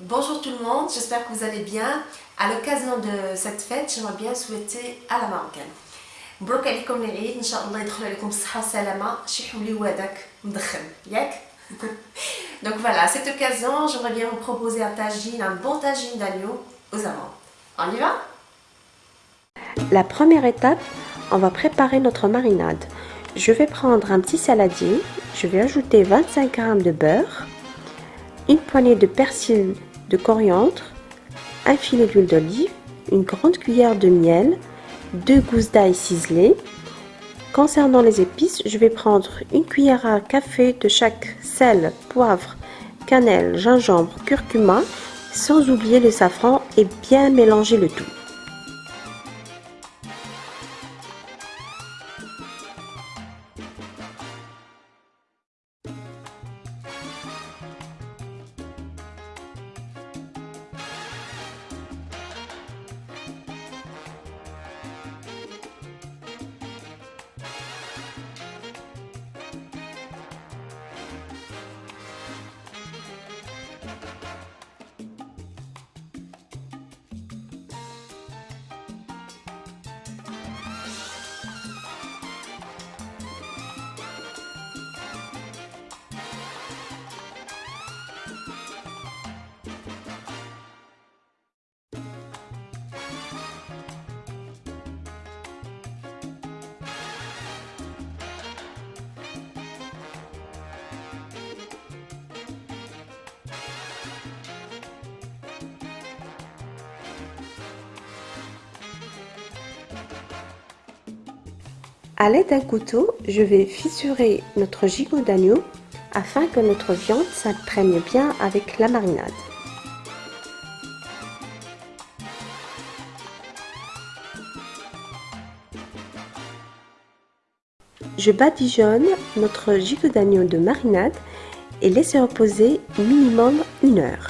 Bonjour tout le monde, j'espère que vous allez bien. À l'occasion de cette fête, j'aimerais bien souhaiter à la marocaine. مبروك عليكم العيد ان شاء الله يدخل عليكم بالصحه والسلامه شي حولي هذاك مدخن ياك Donc voilà, à cette occasion, j'aimerais bien vous proposer un tagine, un bon tagine d'agneau aux amandes. On y va La première étape, on va préparer notre marinade. Je vais prendre un petit saladier, je vais ajouter 25 g de beurre, une poignée de persil coriandre, un filet d'huile d'olive, une grande cuillère de miel, deux gousses d'ail ciselées. Concernant les épices, je vais prendre une cuillère à café de chaque sel, poivre, cannelle, gingembre, curcuma, sans oublier le safran et bien mélanger le tout. A l'aide d'un couteau, je vais fissurer notre gigot d'agneau afin que notre viande s'imprègne bien avec la marinade. Je badigeonne notre gigot d'agneau de marinade et laisse reposer minimum une heure.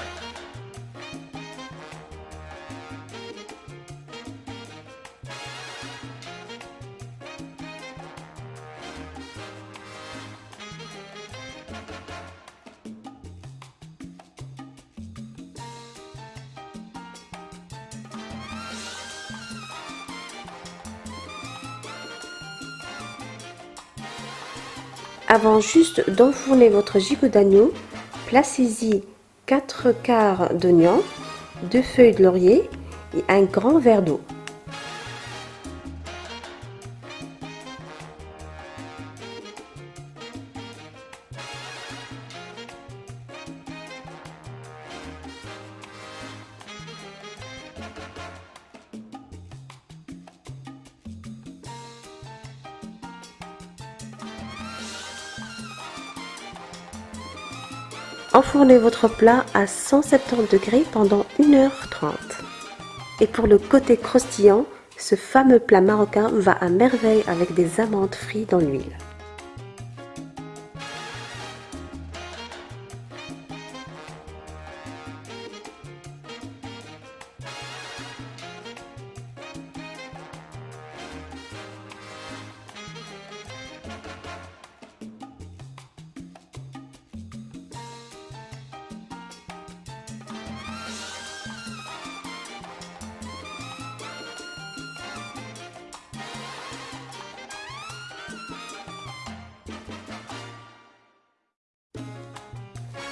Avant juste d'enfourner votre gigot d'agneau, placez-y 4 quarts d'oignon, 2 feuilles de laurier et un grand verre d'eau. Enfournez votre plat à 170 degrés pendant 1h30. Et pour le côté croustillant, ce fameux plat marocain va à merveille avec des amandes frites dans l'huile.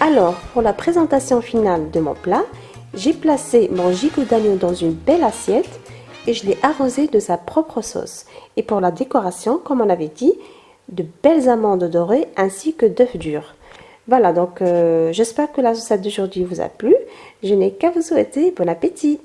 Alors, pour la présentation finale de mon plat, j'ai placé mon gigot d'agneau dans une belle assiette et je l'ai arrosé de sa propre sauce. Et pour la décoration, comme on avait dit, de belles amandes dorées ainsi que d'œufs durs. Voilà, donc euh, j'espère que la recette d'aujourd'hui vous a plu. Je n'ai qu'à vous souhaiter bon appétit